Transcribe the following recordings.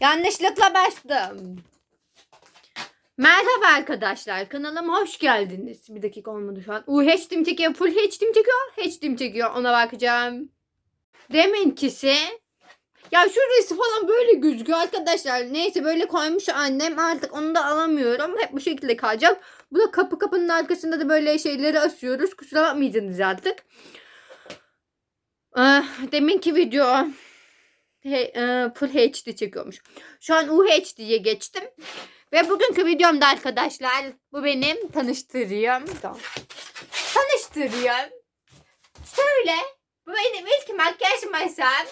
Yanlışlıkla bastım. Merhaba arkadaşlar. Kanalıma hoş geldiniz. Bir dakika olmadı şu an. Uh HD'm çekiyor. Full HD'm çekiyor. HD'm çekiyor. Ona bakacağım. Deminkisi. Ya şurası falan böyle gözüküyor arkadaşlar. Neyse böyle koymuş annem. Artık onu da alamıyorum. Hep bu şekilde kalacak. Bu da kapı kapının arkasında da böyle şeyleri asıyoruz. Kusura bakmayacaksınız artık. Ah, deminki video Full HD çekiyormuş. Şu an UHD'ye geçtim. Ve bugünkü videomda arkadaşlar bu benim tanıştırıyorum. Tanıştırıyorum. Şöyle bu benim ilk makyaj masam.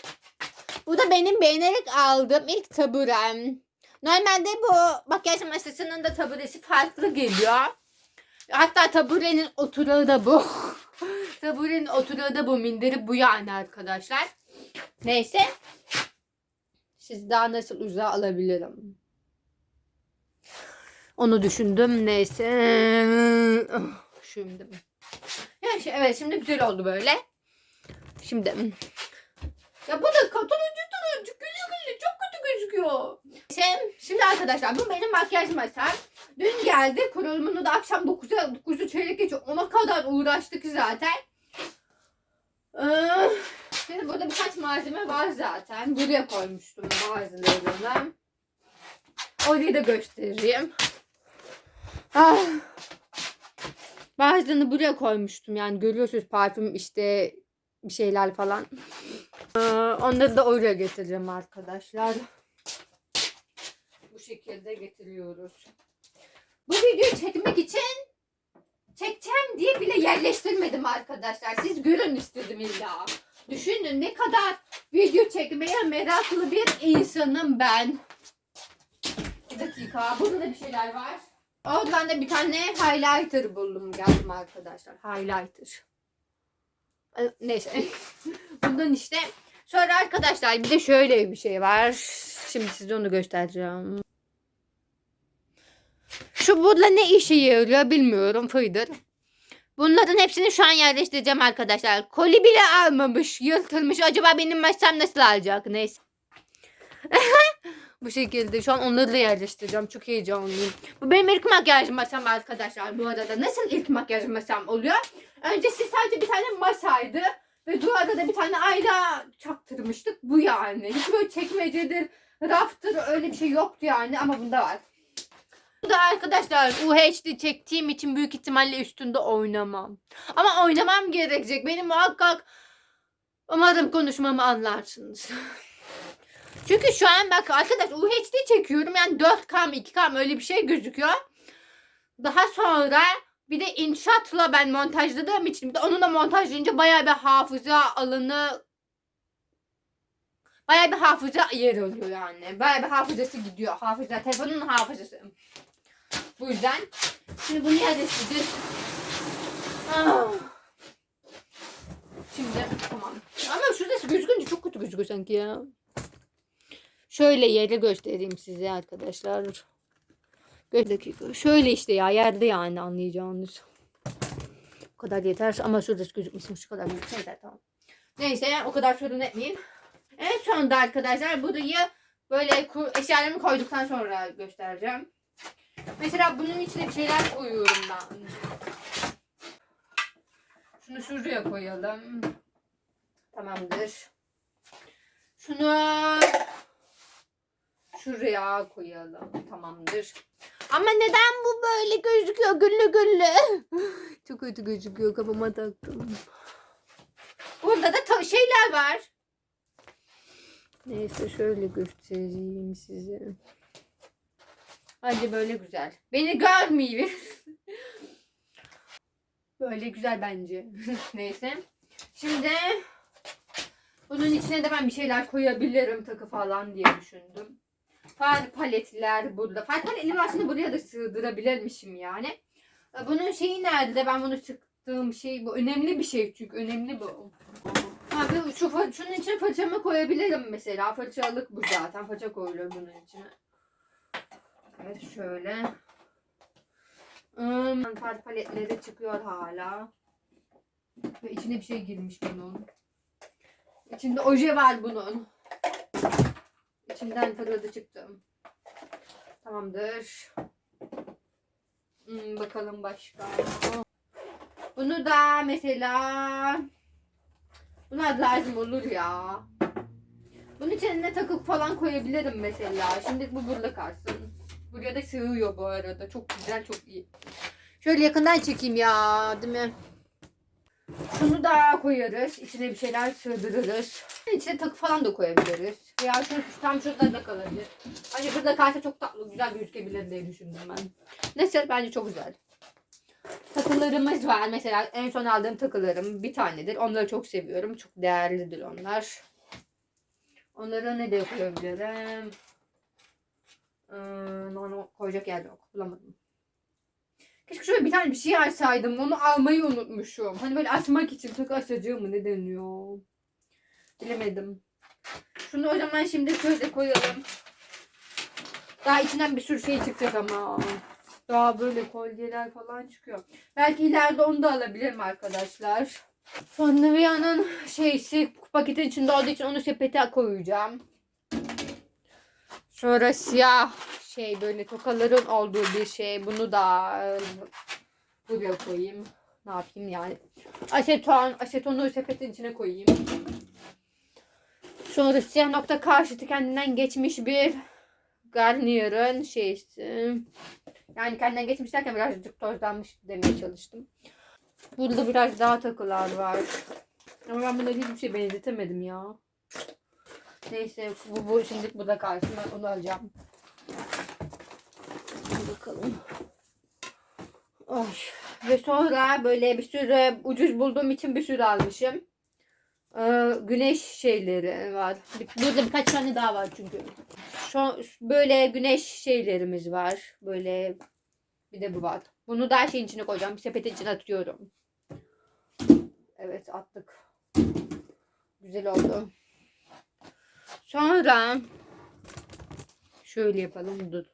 Bu da benim beğenerek aldığım ilk taburem. Normalde bu makyaj masasının da taburesi farklı geliyor. Hatta taburenin oturağı da bu. taburenin oturağı da bu. Minderi bu yani arkadaşlar. Neyse. Siz daha nasıl uzağa alabilirim? Onu düşündüm. Neyse. Şimdi. Ya şey, evet şimdi güzel oldu böyle. Şimdi. Ya bu da turuncu turuncu gülü gülü çok kötü gözüküyor. Şey, şimdi arkadaşlar bu benim makyaj masam. Dün geldi kurulumunu da akşam 9'a 9'u çeyrek geçiyor. Ona kadar uğraştık zaten. Ee, şimdi burada birkaç malzeme var zaten. Buraya koymuştum bazılarını. Orayı da göstereyim. Ah. Bazılarını buraya koymuştum yani görüyorsunuz parfüm işte bir şeyler falan. Ee, onları da oraya getireceğim arkadaşlar. Bu şekilde getiriyoruz. Bu videoyu çekmek için çekeceğim diye bile yerleştirmedim arkadaşlar. Siz görün istedim illa. Düşünün ne kadar video çekmeye meraklı bir insanım ben. Bir dakika. Burada da bir şeyler var. Oradan da bir tane highlighter buldum geldim arkadaşlar. Highlighter. Ee, Neyse. Bundan işte. Sonra arkadaşlar bir de şöyle bir şey var. Şimdi size onu göstereceğim. Şu burada ne işe yarıyor bilmiyorum. Fıydır. Bunların hepsini şu an yerleştireceğim arkadaşlar. Koli bile almamış. Yırtılmış. Acaba benim masam nasıl alacak? Neyse. Bu şekilde şu an onları da yerleştireceğim. Çok heyecanlıyım. Bu benim ilk makyaj masam arkadaşlar bu arada. Nasıl ilk makyaj masam oluyor? Öncesi sadece bir tane masaydı. Ve duvarda da bir tane ayna çaktırmıştık. Bu yani. Hiç böyle çekmecedir, raftır öyle bir şey yoktu yani ama bunda var. Da arkadaşlar UHD çektiğim için büyük ihtimalle üstünde oynamam. Ama oynamam gerekecek. Benim muhakkak umarım konuşmamı anlarsınız. Çünkü şu an bak arkadaş UHD çekiyorum. Yani 4K mı 2K mı öyle bir şey gözüküyor. Daha sonra bir de inşaatla ben montajladığım için bir de onu da montajlayınca bayağı bir hafıza alanı bayağı bir hafıza yer alıyor yani. Bayağı bir hafızası gidiyor. Hafıza, telefonun hafızası. Bu yüzden şimdi bunu yerleştireceğiz. Ah. Şimdi tamam. Ama şurası gözükünce çok kötü gözüküyor sanki ya. Şöyle yeri göstereyim size arkadaşlar. Bir dakika. Şöyle işte ya yerde yani anlayacağınız. Bu kadar yeter ama şurası gözükmesin şu kadar gözükse yeter tamam. Neyse o kadar sorun etmeyin. En sonunda arkadaşlar burayı böyle eşyalarımı koyduktan sonra göstereceğim. Mesela bunun içine bir şeyler koyuyorum ben. Şunu şuraya koyalım. Tamamdır. Şunu şuraya koyalım. Tamamdır. Ama neden bu böyle gözüküyor güllü güllü? Çok kötü gözüküyor kafama taktım. Burada da şeyler var. Neyse şöyle göstereyim size. Hadi böyle güzel. Beni görmeyin. böyle güzel bence. Neyse. Şimdi bunun içine de ben bir şeyler koyabilirim takı falan diye düşündüm. Far paletler burada. Far paletleri aslında buraya da sığdırabilirmişim yani. E, Bunun şeyi nerede? Ben bunu sıktığım şey bu önemli bir şey çünkü önemli bu. Abi şu şunun içine fırçamı koyabilirim mesela. Fırçalık bu zaten. Fırça koyuluyor bunun içine. Evet şöyle. Hmm, far paletleri çıkıyor hala. Ve içine bir şey girmiş bunun. İçinde oje var bunun. içinden fırladı çıktı. Tamamdır. Hmm, bakalım başka. Bunu da mesela Bunlar lazım olur ya. Bunun içine takıp falan koyabilirim mesela. Şimdi bu burada kalsın. Buraya da sığıyor bu arada. Çok güzel, çok iyi. Şöyle yakından çekeyim ya, değil mi? Şunu da koyarız. İçine bir şeyler sığdırırız. İçine takı falan da koyabiliriz. Veya şu, tam şurada da kalabilir. Hani burada kalsa çok tatlı, güzel gözükebilir diye düşündüm ben. Neyse bence çok güzel. Takılarımız var. Mesela en son aldığım takılarım bir tanedir. Onları çok seviyorum. Çok değerlidir onlar. Onları ne de koyabilirim? Ee, onu koyacak yer yok. Bulamadım. Keşke şöyle bir tane bir şey açsaydım. Onu almayı unutmuşum. Hani böyle açmak için takı açacağım mı ne deniyor? Bilemedim. Şunu o zaman şimdi şöyle koyalım. Daha içinden bir sürü şey çıkacak ama. Daha böyle kolyeler falan çıkıyor. Belki ileride onu da alabilirim arkadaşlar. Sonra Nivea'nın şeysi paketin içinde olduğu için onu sepete koyacağım. Sonra siyah şey böyle tokaların olduğu bir şey. Bunu da buraya koyayım. Ne yapayım yani. Aseton, asetonu sepetin içine koyayım. Sonra siyah nokta karşıtı kendinden geçmiş bir Garnier'ın şeysi. Yani kendinden geçmiş derken birazcık tozlanmış demeye çalıştım. Burada biraz daha takılar var. Ama ben bunları hiçbir şey benzetemedim ya. Neyse bu, bu şimdi bu da kalsın. Ben onu alacağım. Bakalım. Ay. Ve sonra böyle bir sürü ucuz bulduğum için bir sürü almışım. Ee, güneş şeyleri var. Burada birkaç tane daha var çünkü. Şu, böyle güneş şeylerimiz var. Böyle bir de bu var. Bunu da şeyin içine koyacağım. Bir sepetin içine atıyorum. Evet attık. Güzel oldu. Sonra şöyle yapalım. Dur.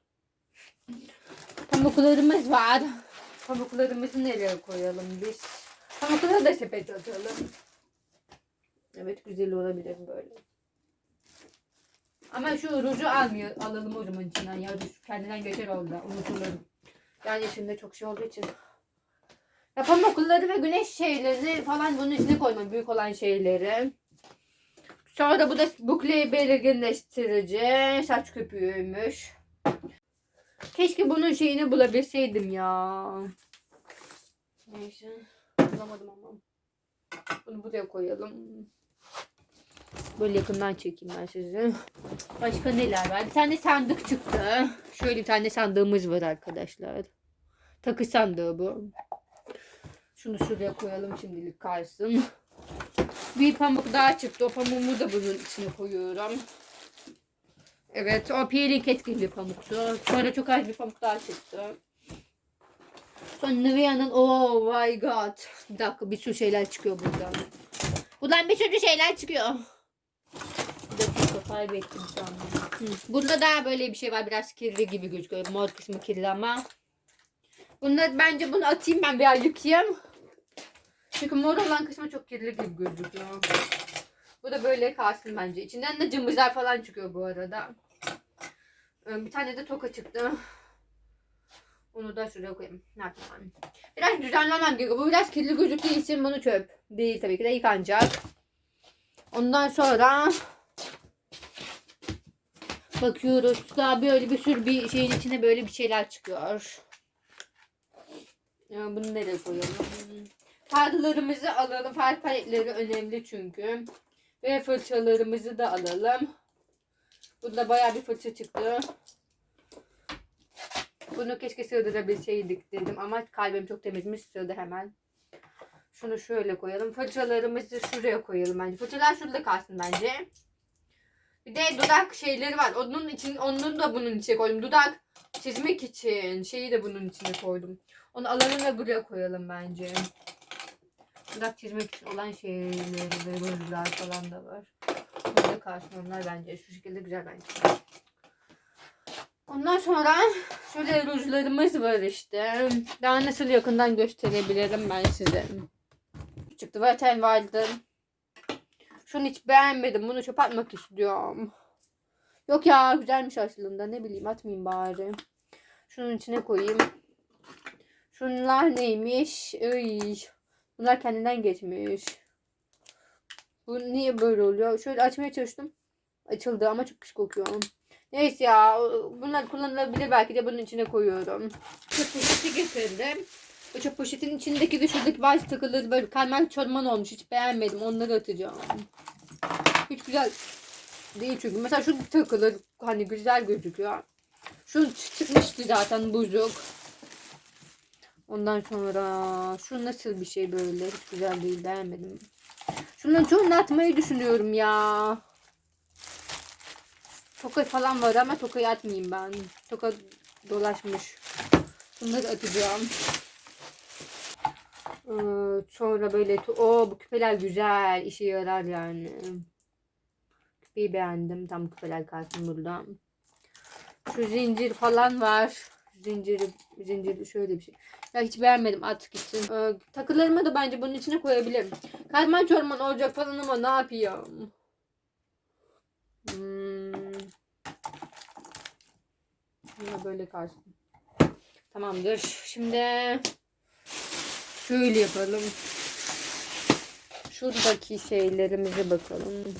Pamuklarımız var. Pamuklarımızı nereye koyalım biz? Pamukları da sepete atalım. Evet güzel olabilir böyle. Ama şu ruju almıyor, alalım o zaman içinden. Ya ruj kendinden geçer orada. Unutulur. Yani içinde çok şey olduğu için. Ya pamukları ve güneş şeylerini falan bunun içine koymam. Büyük olan şeyleri. Sonra bu da bukle belirginleştirici. Saç köpüğüymüş. Keşke bunun şeyini bulabilseydim ya. Neyse. Bulamadım ama. Bunu buraya koyalım. Böyle yakından çekeyim ben sizi. Başka neler var? Bir tane sandık çıktı. Şöyle bir tane sandığımız var arkadaşlar. Takı sandığı bu. Şunu şuraya koyalım şimdilik kalsın. Bir pamuk daha çıktı. O pamuğumu da bunun içine koyuyorum. Evet o peeling etkili bir pamuktu. Sonra çok az bir pamuk daha çıktı. Sonra Nivea'nın oh my god. Bir dakika bir sürü şeyler çıkıyor buradan. Buradan bir sürü şeyler çıkıyor. Bir dakika kaybettim sandım. Bunda da böyle bir şey var. Biraz kirli gibi gözüküyor. Mor kısmı kirli ama. Bunda bence bunu atayım ben bir yıkayayım. Çünkü mor olan kısmı çok kirli gibi gözüküyor. Bu da böyle kalsın bence. İçinden de cımbızlar falan çıkıyor bu arada. Ee, Bir tane de toka çıktı. Onu da şuraya koyayım. Ne yapayım? Biraz düzenlemem gerekiyor. Bu biraz kirli gözüktüğü için bunu çöp. Değil tabii ki de yıkanacak. Ondan sonra bakıyoruz. Daha böyle bir sürü bir şeyin içine böyle bir şeyler çıkıyor. Ya bunu nereye koyalım? Farlarımızı alalım. Far paletleri önemli çünkü. Ve fırçalarımızı da alalım. Bunda bayağı bir fırça çıktı. Bunu keşke sığdırabilseydik dedim ama kalbim çok temizmiş sığdı hemen. Şunu şöyle koyalım. Fırçalarımızı şuraya koyalım bence. Fırçalar şurada kalsın bence. Bir de dudak şeyleri var. Onun için onu da bunun içine koydum. Dudak çizmek için şeyi de bunun içine koydum. Onu alalım ve buraya koyalım bence. Dudak çizmek için olan şeyleri ve rujlar falan da var. Burada kalsın onlar bence. Şu şekilde güzel bence. Ondan sonra şöyle rujlarımız var işte. Daha nasıl yakından gösterebilirim ben size. Çıktı zaten vardı. Şunu hiç beğenmedim. Bunu çöpe atmak istiyorum. Yok ya güzelmiş aslında. Ne bileyim atmayayım bari. Şunun içine koyayım. Şunlar neymiş? Iy. Bunlar kendinden geçmiş. Bu niye böyle oluyor? Şöyle açmaya çalıştım. Açıldı ama çok pis kokuyor. Neyse ya. Bunlar kullanılabilir belki de bunun içine koyuyorum. Çöp poşeti getirdim. O çöp poşetin içindeki de şuradaki bazı takıları böyle karman çorman olmuş. Hiç beğenmedim. Onları atacağım. Hiç güzel değil çünkü. Mesela şu takılır hani güzel gözüküyor. Şu çı- çıkmıştı zaten buzuk. Ondan sonra şu nasıl bir şey böyle hiç güzel değil beğenmedim. Şunların çoğunu atmayı düşünüyorum ya. Toka falan var ama tokayı atmayayım ben. Toka dolaşmış. Bunları atacağım. Ee, sonra böyle o bu küpeler güzel işe yarar yani. Küpeyi beğendim. Tam küpeler kalsın burada. Şu zincir falan var. Zincir, zincir şöyle bir şey. Ya hiç beğenmedim at gitsin. Ee, takılarımı da bence bunun içine koyabilirim. Karman çorman olacak falan ama ne yapayım? Hmm. Böyle kalsın. Tamamdır. Şimdi şöyle yapalım. Şuradaki şeylerimize bakalım.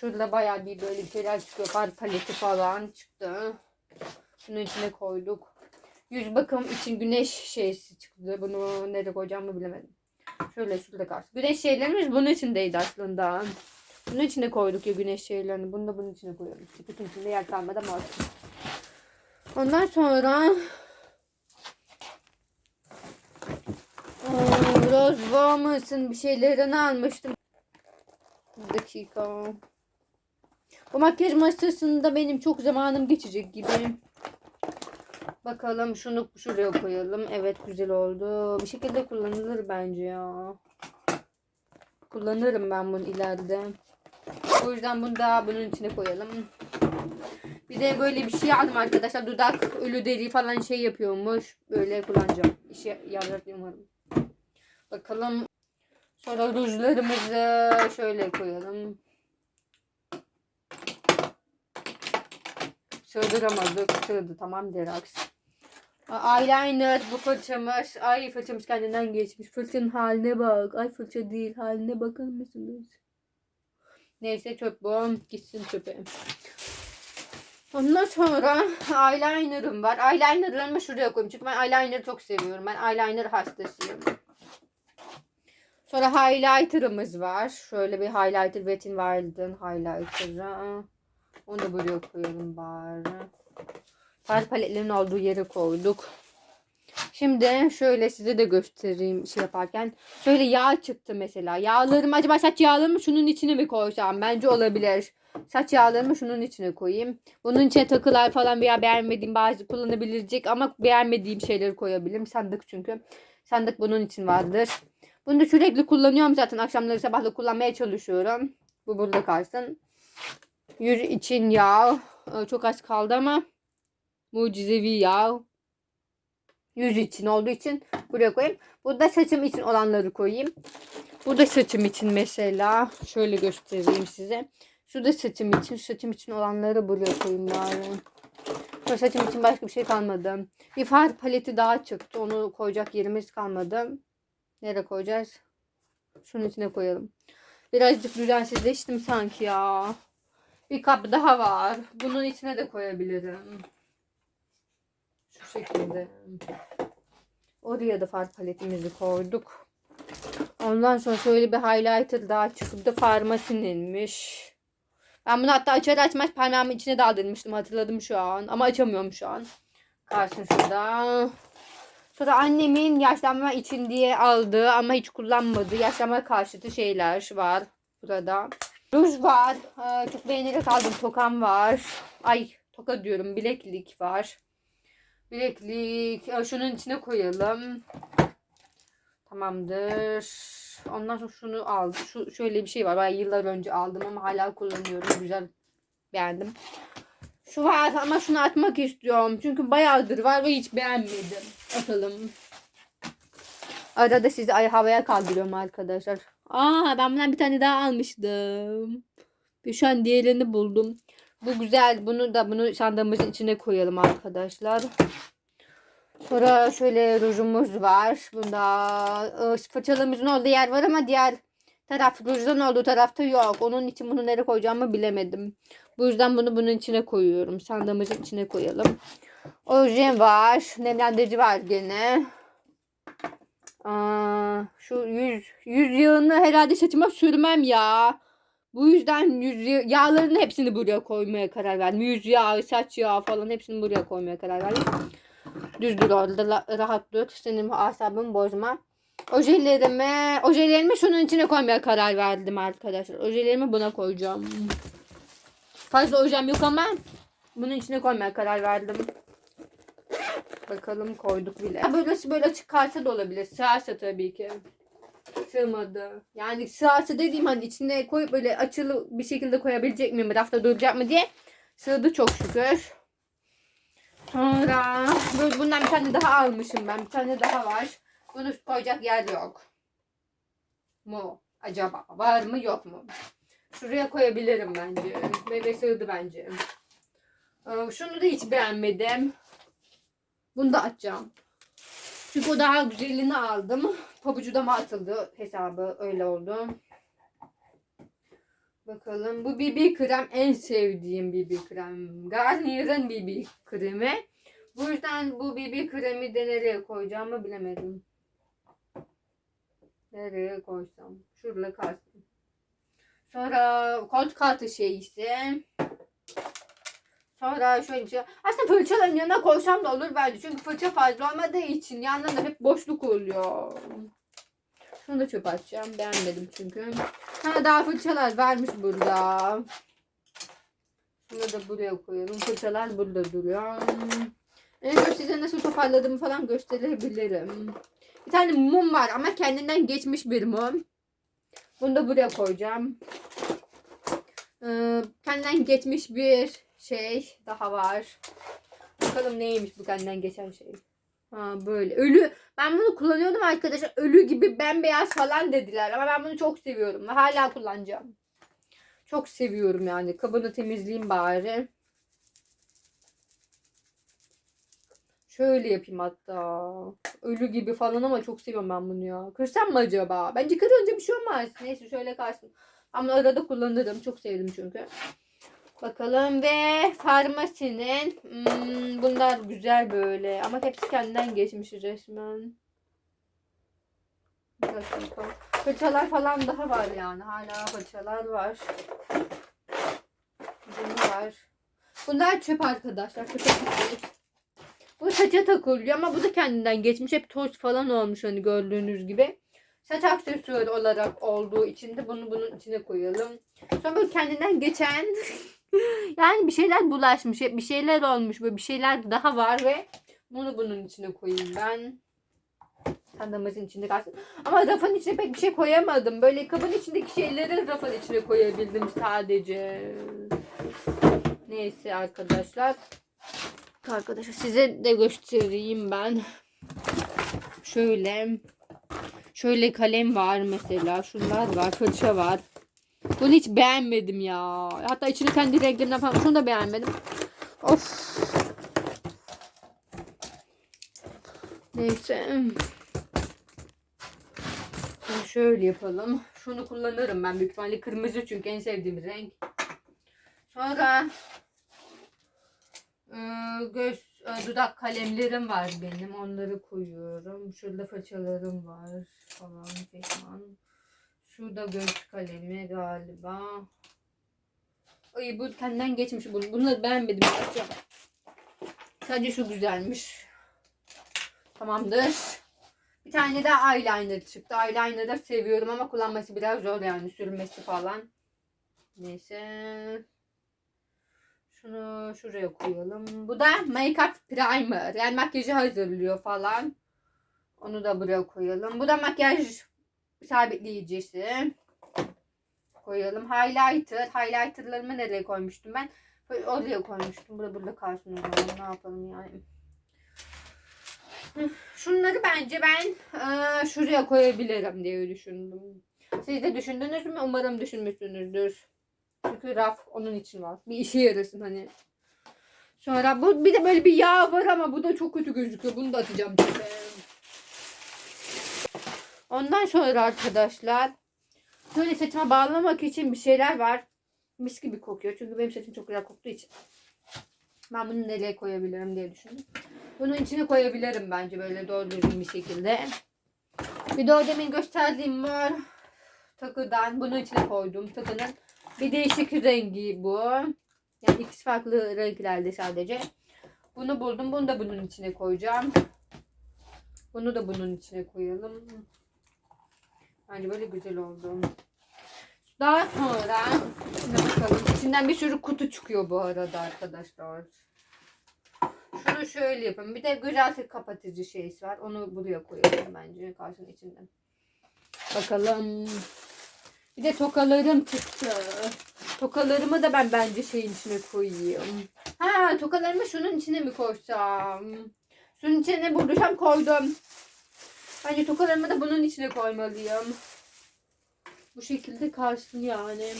Şurada bayağı bir böyle şeyler çıkıyor. Far paleti falan çıktı. Bunun içine koyduk. Yüz bakım için güneş şeysi çıktı. Bunu nereye koyacağımı bilemedim. Şöyle şurada kalsın. Güneş şeylerimiz bunun içindeydi aslında. Bunun içine koyduk ya güneş şeylerini. Bunu da bunun içine koyuyoruz. Bütün içinde yer kalmadı ama olsun. Ondan sonra Aa, Rose Woman'sın bir şeylerini almıştım. Bir dakika. Bu makyaj masasında benim çok zamanım geçecek gibi. Bakalım şunu şuraya koyalım. Evet güzel oldu. Bir şekilde kullanılır bence ya. Kullanırım ben bunu ileride. O yüzden bunu da bunun içine koyalım. Bir de böyle bir şey aldım arkadaşlar. Dudak ölü deri falan şey yapıyormuş. Böyle kullanacağım. İşe yarar umarım. Bakalım. Sonra rujlarımızı şöyle koyalım. Sığdıramadık. Sığdı tamam Derax. Eyeliner bu fırçamız. Ay fırçamız kendinden geçmiş. Fırçanın haline bak. Ay fırça değil. Haline bakar mısınız? Neyse çöp bu. Gitsin çöpe. Ondan sonra eyeliner'ım var. Eyeliner'larımı şuraya koyayım. Çünkü ben eyeliner'ı çok seviyorum. Ben eyeliner hastasıyım. Sonra highlighter'ımız var. Şöyle bir highlighter Wet n Wild'ın highlighter'ı. Onu da buraya koyalım bari. Far paletlerin olduğu yere koyduk. Şimdi şöyle size de göstereyim şey yaparken. Şöyle yağ çıktı mesela. Yağlarımı acaba saç yağlarımı şunun içine mi koysam? Bence olabilir. Saç yağlarımı şunun içine koyayım. Bunun içine takılar falan veya beğenmediğim bazı kullanabilecek ama beğenmediğim şeyleri koyabilirim. Sandık çünkü. Sandık bunun için vardır. Bunu da sürekli kullanıyorum zaten. Akşamları sabahla kullanmaya çalışıyorum. Bu burada kalsın. Yüz için yağ. Ee, Çok az kaldı ama. Mucizevi yağ. Yüz için olduğu için buraya koyayım. Burada saçım için olanları koyayım. Bu da saçım için mesela. Şöyle göstereyim size. Şu da saçım için. Saçım için olanları buraya koyayım bari. Sonra saçım için başka bir şey kalmadı. Bir far paleti daha çıktı. Onu koyacak yerimiz kalmadı. Nereye koyacağız? Şunun içine koyalım. Birazcık düzensizleştim sanki ya. Bir kap daha var. Bunun içine de koyabilirim. Şu şekilde. Oraya da far paletimizi koyduk. Ondan sonra şöyle bir highlighter daha çıktı. Farmasin'inmiş. Ben bunu hatta açar açmaz parmağımın içine daldırmıştım. Hatırladım şu an. Ama açamıyorum şu an. Kalsın şurada. Sonra annemin yaşlanma için diye aldığı ama hiç kullanmadığı yaşlanma karşıtı şeyler var burada. Ruj var. Ee, çok beğenerek aldım. Tokam var. Ay toka diyorum. Bileklik var. Bileklik. Şunun içine koyalım. Tamamdır. Ondan sonra şunu aldım. Şu şöyle bir şey var. Ben yıllar önce aldım ama hala kullanıyorum. Güzel. Beğendim. Şu var ama şunu atmak istiyorum. Çünkü bayağıdır var ve hiç beğenmedim. Atalım. Arada sizi ay havaya kaldırıyorum arkadaşlar. Aa ben bundan bir tane daha almıştım. Ve şu an diğerini buldum. Bu güzel. Bunu da bunu sandığımızın içine koyalım arkadaşlar. Sonra şöyle rujumuz var. Bunda e, fırçalarımızın olduğu yer var ama diğer taraf rujdan olduğu tarafta yok. Onun için bunu nereye koyacağımı bilemedim. Bu yüzden bunu bunun içine koyuyorum. Sandığımızın içine koyalım. Oje var. Nemlendirici var gene. Aa, şu yüz, yüz yağını herhalde saçıma sürmem ya. Bu yüzden yüz yağlarının hepsini buraya koymaya karar verdim. Yüz yağı, saç yağı falan hepsini buraya koymaya karar verdim. Düz dur orada rahat dur. Senin asabımı bozma. Ojelerimi, ojelerimi şunun içine koymaya karar verdim arkadaşlar. Ojelerimi buna koyacağım. Fazla ojem yok ama bunun içine koymaya karar verdim. Bakalım koyduk bile. Böylesi böyle açık kalsa da olabilir. Sığarsa tabii ki. Sığmadı. Yani sığarsa dediğim hani içine koyup böyle açılı bir şekilde koyabilecek miyim? Rafta duracak mı diye. Sığdı çok şükür. Sonra böyle bundan bir tane daha almışım ben. Bir tane daha var. Bunu koyacak yer yok. Mu? Acaba var mı yok mu? Şuraya koyabilirim bence. Ve sığdı bence. Ee, Şunu da hiç beğenmedim. Bunu da açacağım. Çünkü o daha güzelini aldım. Pabucu da mı atıldı hesabı öyle oldu. Bakalım bu BB krem en sevdiğim BB krem. Garnier'ın BB kremi. Bu yüzden bu BB kremi de nereye koyacağımı bilemedim. Nereye koysam? Şurada kalsın. Sonra kod kartı şeysi. Sonra şöyle bir şey. Aslında fırçaların yanına koysam da olur bence. Çünkü fırça fazla olmadığı için yanlarında hep boşluk oluyor. Şunu da çöp atacağım. Beğenmedim çünkü. Ha daha fırçalar varmış burada. Şunu da buraya koyalım. Fırçalar burada duruyor. En son size nasıl toparladığımı falan gösterebilirim. Bir tane mum var ama kendinden geçmiş bir mum. Bunu da buraya koyacağım. Ee, kendinden geçmiş bir şey daha var. Bakalım neymiş bu kendinden geçen şey. Ha böyle. Ölü. Ben bunu kullanıyordum arkadaşlar. Ölü gibi bembeyaz falan dediler. Ama ben bunu çok seviyorum. Ve hala kullanacağım. Çok seviyorum yani. Kabını temizleyeyim bari. Şöyle yapayım hatta. Ölü gibi falan ama çok seviyorum ben bunu ya. Kırsam mı acaba? Bence kırınca bir şey olmaz. Neyse şöyle kalsın. Ama arada kullanırım. Çok sevdim çünkü. Bakalım ve farmasinin hmm, bunlar güzel böyle ama hepsi kendinden geçmiş resmen. Bir. Fırçalar falan daha var yani. Hala fırçalar var. Bunu var. Bunlar çöp arkadaşlar. Bu saça takılıyor ama bu da kendinden geçmiş. Hep toz falan olmuş hani gördüğünüz gibi. Saç aksesuarı olarak olduğu için de bunu bunun içine koyalım. Sonra böyle kendinden geçen yani bir şeyler bulaşmış. Bir şeyler olmuş. Böyle bir şeyler daha var ve bunu bunun içine koyayım ben. Sandığımızın içinde kalsın. Ama rafın içine pek bir şey koyamadım. Böyle kabın içindeki şeyleri rafın içine koyabildim sadece. Neyse arkadaşlar. Arkadaşlar size de göstereyim ben. Şöyle. Şöyle kalem var mesela. Şunlar var. Fırça var. Bunu hiç beğenmedim ya. Hatta içini kendi renklerinden falan. Şunu da beğenmedim. Of. Neyse. Şimdi şöyle yapalım. Şunu kullanırım ben büyük ihtimalle. Kırmızı çünkü en sevdiğim renk. Sonra ıı, göz ıı, dudak kalemlerim var benim. Onları koyuyorum. Şurada fırçalarım var falan falan. Şurada göz kalemi galiba. Ay bu kendinden geçmiş. Bunu, bunu beğenmedim. Açacağım. Sadece şu güzelmiş. Tamamdır. Bir tane daha eyeliner çıktı. Eyeliner da seviyorum ama kullanması biraz zor yani sürmesi falan. Neyse. Şunu şuraya koyalım. Bu da make-up primer. Yani makyajı hazırlıyor falan. Onu da buraya koyalım. Bu da makyaj sabitleyicisi. Koyalım. Highlighter. Highlighterlarımı nereye koymuştum ben? Oraya koymuştum. Burada burada kalsın. Ne yapalım yani. Şunları bence ben eee, şuraya koyabilirim diye düşündüm. Siz de düşündünüz mü? Umarım düşünmüşsünüzdür. Çünkü raf onun için var. Bir işe yarasın hani. Sonra bu bir de böyle bir yağ var ama bu da çok kötü gözüküyor. Bunu da atacağım çöpe. Ondan sonra arkadaşlar böyle saçıma bağlamak için bir şeyler var. Mis gibi kokuyor. Çünkü benim saçım çok güzel koktuğu için. Ben bunu nereye koyabilirim diye düşündüm. Bunun içine koyabilirim bence böyle doğru düzgün bir şekilde. Bir de o demin gösterdiğim mor takıdan bunun içine koydum. Takının bir değişik rengi bu. Yani ikisi farklı renklerde sadece. Bunu buldum. Bunu da bunun içine koyacağım. Bunu da bunun içine koyalım. Bence böyle güzel oldu. Daha sonra şuna bakalım. İçinden bir sürü kutu çıkıyor bu arada arkadaşlar. Şunu şöyle yapın. Bir de gıraltı kapatıcı şeysi var. Onu buraya koyalım bence karşının içinden. Bakalım. Bir de tokalarım çıktı. Tokalarımı da ben bence şeyin içine koyayım. Ha tokalarımı şunun içine mi koysam? Şunun içine ne bulduysam koydum. Bence tokalarımı da bunun içine koymalıyım. Bu şekilde kalsın yani.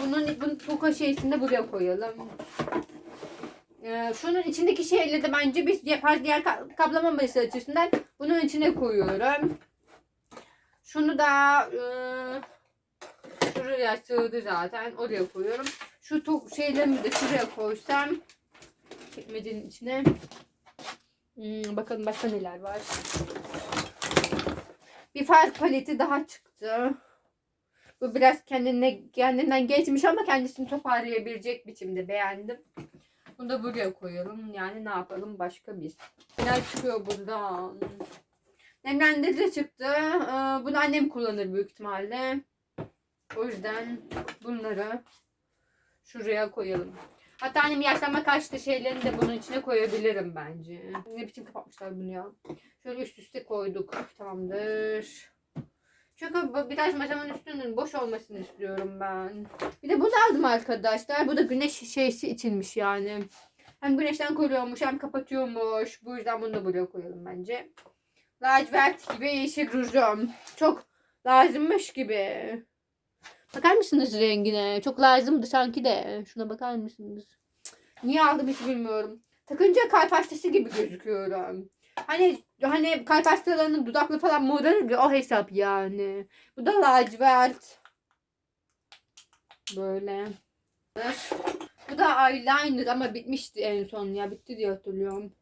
Bunun, bunun toka şeysini de buraya koyalım. Ee, şunun içindeki şeyleri de bence biz diğer, diğer ka- kaplamaması açısından bunun içine koyuyorum. Şunu da e, şuraya sığdı zaten. Oraya koyuyorum. Şu to- şeylerimi de şuraya koysam çekmecenin içine. Hmm, bakalım başka neler var. Bir far paleti daha çıktı. Bu biraz kendine kendinden geçmiş ama kendisini toparlayabilecek biçimde beğendim. Bunu da buraya koyalım. Yani ne yapalım başka bir. Neler çıkıyor buradan? Nemlendirici çıktı. Ee, bunu annem kullanır büyük ihtimalle. O yüzden bunları şuraya koyalım. Hatta annem yaşlanma karşıtı şeylerini de bunun içine koyabilirim bence. Ne biçim kapatmışlar bunu ya. Şöyle üst üste koyduk. Tamamdır. Çünkü biraz masamın üstünün boş olmasını istiyorum ben. Bir de bunu aldım arkadaşlar. Bu da güneş şeysi içinmiş yani. Hem güneşten koruyormuş hem kapatıyormuş. Bu yüzden bunu da buraya koyalım bence. Lacivert gibi yeşil rujum. Çok lazımmış gibi. Bakar mısınız rengine? Çok lazımdı sanki de. Şuna bakar mısınız? Niye aldım hiç bilmiyorum. Takınca kalp hastası gibi gözüküyorum. Hani hani kalp hastalarının dudaklı falan morarır ya o hesap yani. Bu da lacivert. Böyle. Bu da eyeliner ama bitmişti en son ya. Bitti diye hatırlıyorum.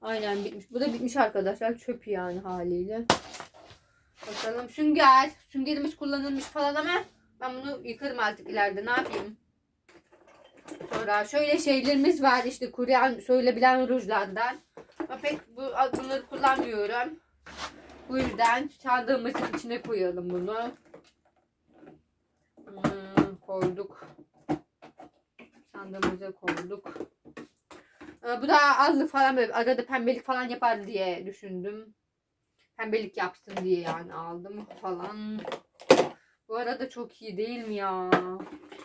Aynen bitmiş. Bu da bitmiş arkadaşlar. Çöp yani haliyle. Bakalım sünger. Süngerimiz kullanılmış falan ama ben bunu yıkarım artık ileride. Ne yapayım? Sonra şöyle şeylerimiz var işte kuruyan söylebilen rujlardan. Ama pek bu, bunları kullanmıyorum. Bu yüzden çandığımızın içine koyalım bunu. Hmm, koyduk. Çandığımıza koyduk. Ee, bu da allı falan böyle arada pembelik falan yapar diye düşündüm. Pembelik yapsın diye yani aldım falan. Bu arada çok iyi değil mi ya?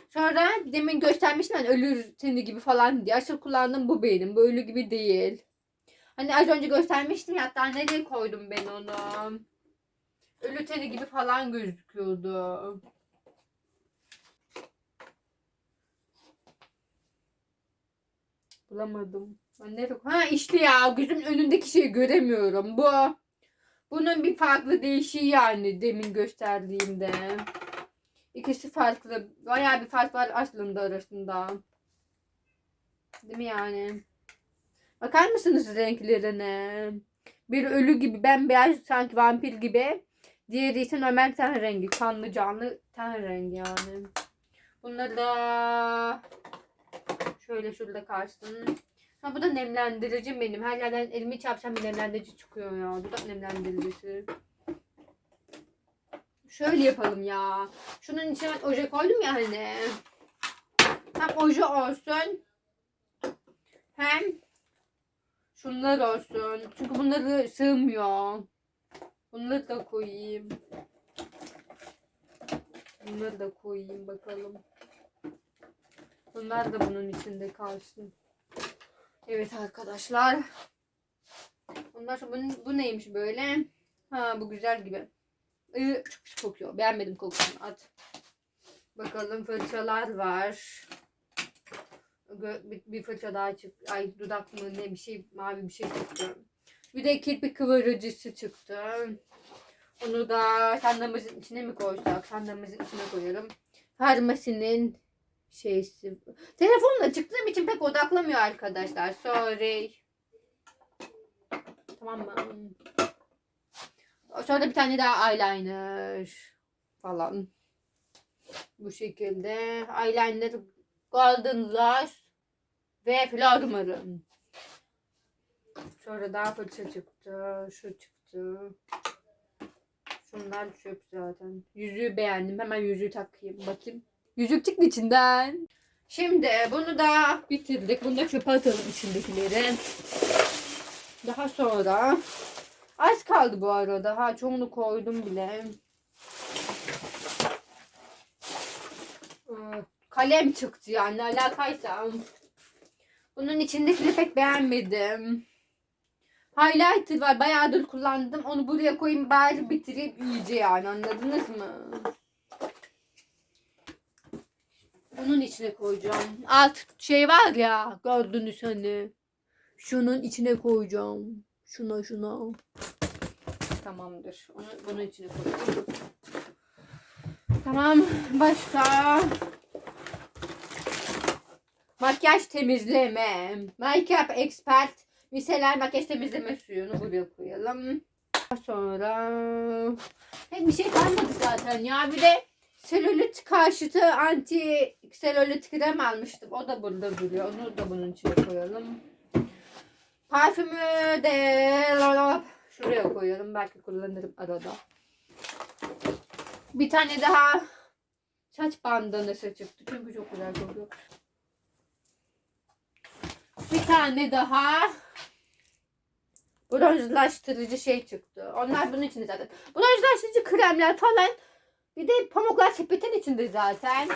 Sonra demin göstermiştim hani ölü teni gibi falan diye. Asıl kullandığım bu benim. Bu ölü gibi değil. Hani az önce göstermiştim ya hatta nereye koydum ben onu? Ölü teni gibi falan gözüküyordu. Bulamadım. Ben nereye Ha işte ya gözümün önündeki şeyi göremiyorum. Bu. Bunun bir farklı değişiği yani demin gösterdiğimde. İkisi farklı. Bayağı bir fark var aslında arasında. Değil mi yani? Bakar mısınız renklerine? Bir ölü gibi bembeyaz sanki vampir gibi. Diğeri ise normal ten rengi. Kanlı canlı ten rengi yani. Bunları da şöyle şurada kalsın. Ha bu da nemlendirici benim. Her yerden elimi çarpsam bir nemlendirici çıkıyor ya. Bu da nemlendiricisi. Şöyle yapalım ya. Şunun içine oje koydum ya hani. Hem oje olsun. Hem şunlar olsun. Çünkü bunları sığmıyor. Bunları da koyayım. Bunları da koyayım bakalım. Bunlar da bunun içinde kalsın. Evet arkadaşlar. Ondan sonra bu, bu neymiş böyle? Ha bu güzel gibi. Iı, çok pis kokuyor. Beğenmedim kokusunu. At. Bakalım fırçalar var. Bir, bir fırça daha çıktı. Ay dudak mı ne bir şey mavi bir şey çıktı. Bir de kirpik kıvırıcısı çıktı. Onu da sandığımızın içine mi koysak? Sandığımızın içine koyalım. Farmasinin şeysi. Telefonla çıktığım için pek odaklamıyor arkadaşlar. Sorry. Tamam mı? Sonra bir tane daha eyeliner falan. Bu şekilde. Eyeliner Golden Lash ve Flormar'ın. Sonra daha fırça çıktı. Şu çıktı. Şunlar çöp zaten. Yüzüğü beğendim. Hemen yüzüğü takayım. Bakayım. Yüzük çıktı içinden. Şimdi bunu da bitirdik. Bunu da çöpe atalım içindekileri. Daha sonra az kaldı bu arada. Ha çoğunu koydum bile. Ee, Kalem çıktı yani alakaysa. Bunun içindekini pek beğenmedim. Highlighter var. Bayağıdır kullandım. Onu buraya koyayım bari bitireyim iyice yani. Anladınız mı? Bunun içine koyacağım. Alt şey var ya. Gördünüz hani. Şunun içine koyacağım. Şuna şuna. Tamamdır. Onu bunun içine koyacağım. Tamam. Başka. Makyaj temizleme. Makeup expert. Miseler makyaj temizleme suyunu buraya koyalım. Sonra pek bir şey kalmadı zaten ya. Bir de selülit karşıtı anti selülit krem almıştım. O da burada duruyor. Onu da bunun içine koyalım. Parfümü de şuraya koyalım. Belki kullanırım arada. Bir tane daha saç bandanası çıktı. Çünkü çok güzel kokuyor. Bir tane daha bronzlaştırıcı şey çıktı. Onlar bunun içinde zaten. Bronzlaştırıcı kremler falan. Bir de pamuklar sepetin içinde zaten.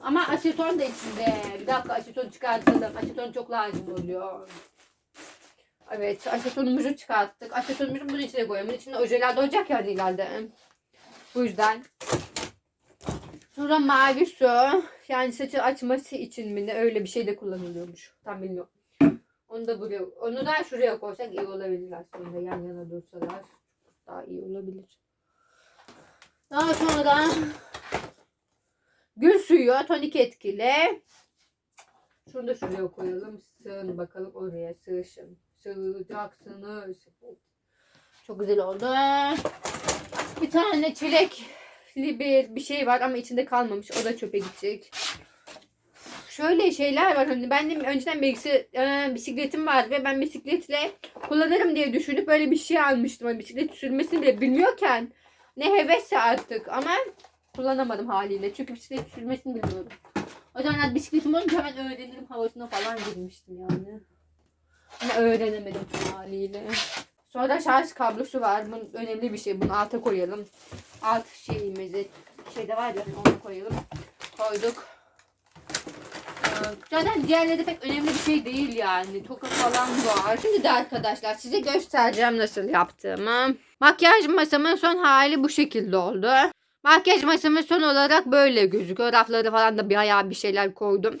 Ama aseton da içinde. Bir dakika aseton çıkartalım. Aseton çok lazım oluyor. Evet asetonumuzu çıkarttık. Asetonumuzu bunun içine koyalım. Bunun içinde ojeler de olacak ya ileride. Bu yüzden. Sonra mavi su. Yani saçı açması için mi ne öyle bir şey de kullanılıyormuş. Tam bilmiyorum. Onu da buraya, onu da şuraya koysak iyi olabilir aslında. Yan yana dursalar daha iyi olabilir. Daha sonra gül suyu tonik etkili. Şunu da şuraya koyalım. Sığın bakalım oraya sığışın. Sığacaksınız. Çok güzel oldu. Bir tane çilekli bir bir şey var ama içinde kalmamış. O da çöpe gidecek. Şöyle şeyler var. Hani benim önceden bilgisi, e, bisikletim vardı ve ben bisikletle kullanırım diye düşünüp böyle bir şey almıştım. Hani bisiklet sürmesini bile bilmiyorken ne hevesse artık ama kullanamadım haliyle. Çünkü bisiklet sürmesini bilmiyorum. O zaman bisikletim olunca hemen öğrenirim havasına falan girmiştim yani. Ama öğrenemedim haliyle. Sonra şarj kablosu var. Bu önemli bir şey. Bunu alta koyalım. Alt şeyimizi şeyde var ya onu koyalım. Koyduk. Zaten diğerleri pek önemli bir şey değil yani. Toka falan var. Şimdi de arkadaşlar size göstereceğim nasıl yaptığımı. Makyaj masamın son hali bu şekilde oldu. Makyaj masamın son olarak böyle gözüküyor. Rafları falan da bayağı bir şeyler koydum.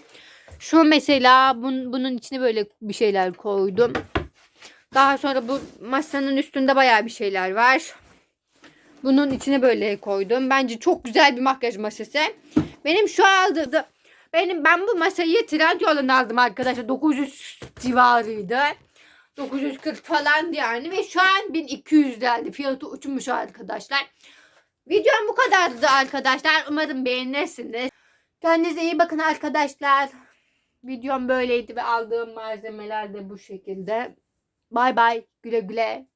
Şu mesela bun, bunun içine böyle bir şeyler koydum. Daha sonra bu masanın üstünde bayağı bir şeyler var. Bunun içine böyle koydum. Bence çok güzel bir makyaj masası. Benim şu aldığım benim ben bu masayı Trendyol'dan aldım arkadaşlar. 900 civarıydı. 940 falan yani ve şu an 1200 geldi. Fiyatı uçmuş arkadaşlar. Videom bu kadardı arkadaşlar. Umarım beğenirsiniz. Kendinize iyi bakın arkadaşlar. Videom böyleydi ve aldığım malzemeler de bu şekilde. Bay bay. Güle güle.